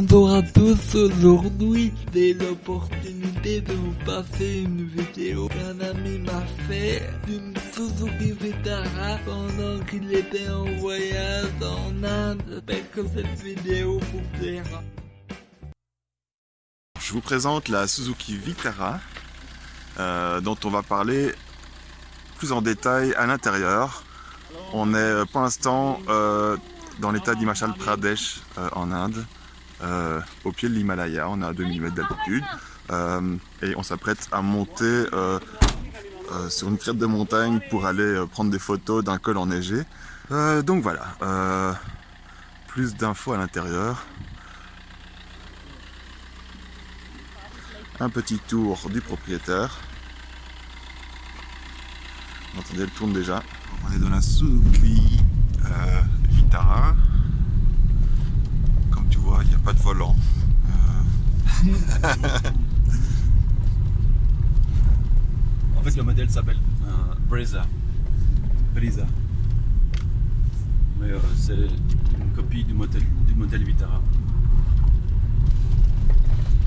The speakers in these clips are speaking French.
Bonjour à tous, aujourd'hui j'ai l'opportunité de vous passer une vidéo qu'un ami m'a fait d'une Suzuki Vitara pendant qu'il était en voyage en Inde. J'espère que cette vidéo vous plaira. Je vous présente la Suzuki Vitara euh, dont on va parler plus en détail à l'intérieur. On est euh, pour l'instant euh, dans l'état d'Himachal Pradesh en Inde, euh, au pied de l'Himalaya, on est à 2000 mètres d'altitude euh, et on s'apprête à monter euh, sur une crête de montagne pour aller prendre des photos d'un col enneigé. Donc voilà, plus d'infos à l'intérieur. Un petit tour du propriétaire. Attendez, elle tourne déjà. On est dans la Suzuki Vitara. Il n'y a pas de volant. Euh, En fait, le modèle s'appelle euh, Breza. Breza. Mais euh, c'est une copie du modèle, du modèle Vitara.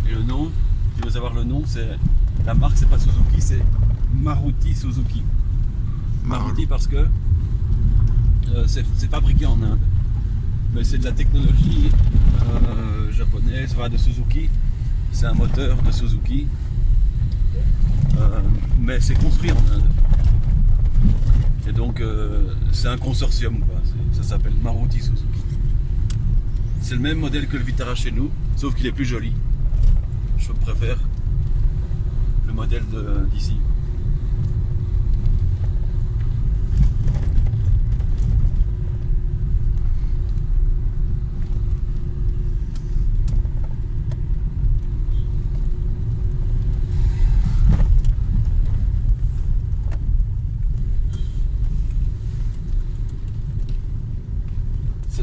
Et le nom, tu veux savoir le nom, c'est la marque, c'est pas Suzuki, c'est Maruti Suzuki. Maruti parce que euh, c'est fabriqué en Inde. Mais c'est de la technologie euh, japonaise, enfin de Suzuki. C'est un moteur de Suzuki. Euh, mais c'est construit en Inde. Et donc euh, c'est un consortium, ça s'appelle Maruti Suzuki. C'est le même modèle que le Vitara chez nous, sauf qu'il est plus joli. Je préfère le modèle d'ici.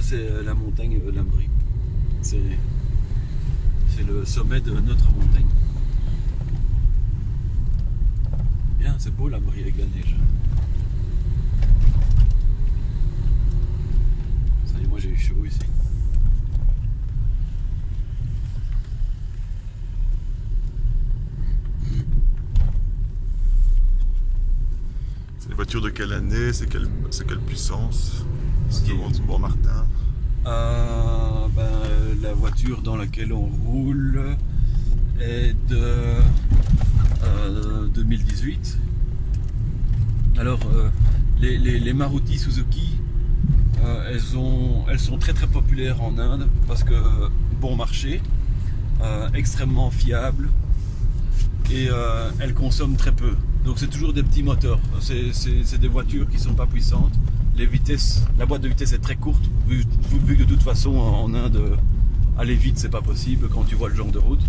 C'est euh, la montagne euh, Lambry. C'est le sommet de notre montagne. Bien, c'est beau Lambry avec la neige. Ça y est, moi j'ai eu chaud ici. c'est une voiture de quelle année? C'est quelle puissance? Bon, bon Martin. Euh, ben, la voiture dans laquelle on roule est de euh, 2018. Alors, euh, les, les- Maruti Suzuki, euh, elles, ont, elles sont très très populaires en Inde parce que bon marché, euh, extrêmement fiable et euh, elles consomment très peu. Donc c'est toujours des petits moteurs. C'est- des voitures qui sont pas puissantes. Les vitesses, la boîte de vitesse est très courte, vu, que de toute façon en Inde, aller vite c'est pas possible quand tu vois le genre de route.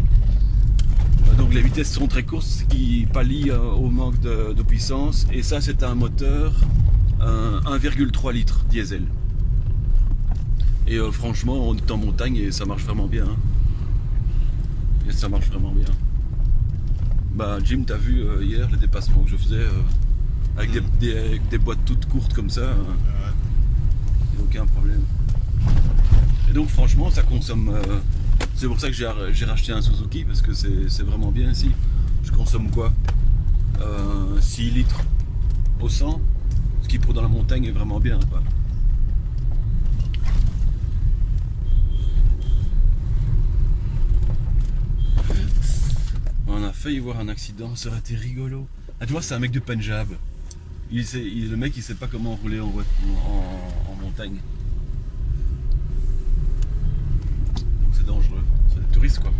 Euh, Donc les vitesses sont très courtes, ce qui pallie euh, au manque de, puissance. Et ça c'est un moteur euh, 1,3 litres diesel. Et euh, franchement on est en montagne et ça marche vraiment bien. hein. Et ça marche vraiment bien. Bah Jim t'as vu euh, hier les dépassements que je faisais euh, avec, des, des- avec des boîtes toutes courtes comme ça, euh, y a aucun problème. Et donc franchement ça consomme. euh, c'est pour ça que j'ai racheté un Suzuki parce que c'est vraiment bien ici. Je consomme quoi? Euh, 6 litres au 100, ce qui pour dans la montagne est vraiment bien. quoi. On a failli voir un accident, ça aurait été rigolo. Ah tu vois c'est un mec du Punjab. Il le mec il sait pas comment rouler en, en montagne. Donc c'est dangereux. C'est des touristes quoi.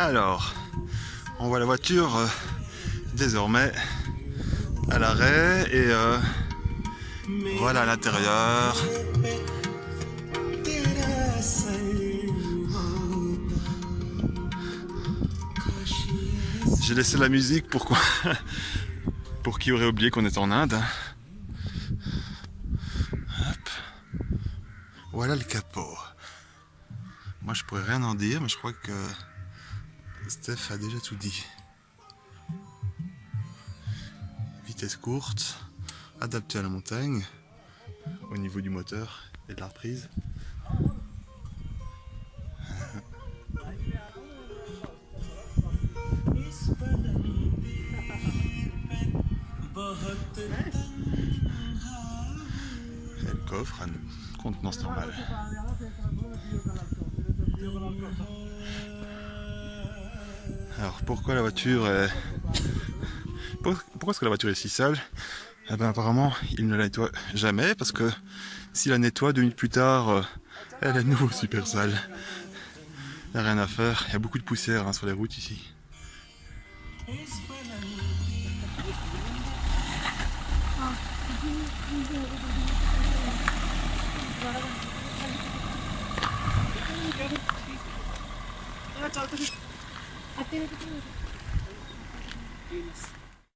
Alors, on voit la voiture euh, désormais à l'arrêt et euh, voilà l'intérieur. J'ai laissé la musique, pourquoi Pour qui aurait oublié qu'on est en Inde. Hop. Voilà le capot. Moi je pourrais rien en dire, mais je crois que Steph a déjà tout dit. Vitesse courte, adaptée à la montagne, au niveau du moteur et de la reprise. Et le coffre, une contenance normale. Alors pourquoi la voiture est... Pour- Pourquoi est-ce que la voiture est si sale? Eh ben apparemment il ne la nettoie jamais parce que s'il la nettoie deux minutes plus tard, euh, elle est de nouveau super sale. Il n'y a rien à faire, il y a beaucoup de poussière hein, sur les routes ici. Apil ko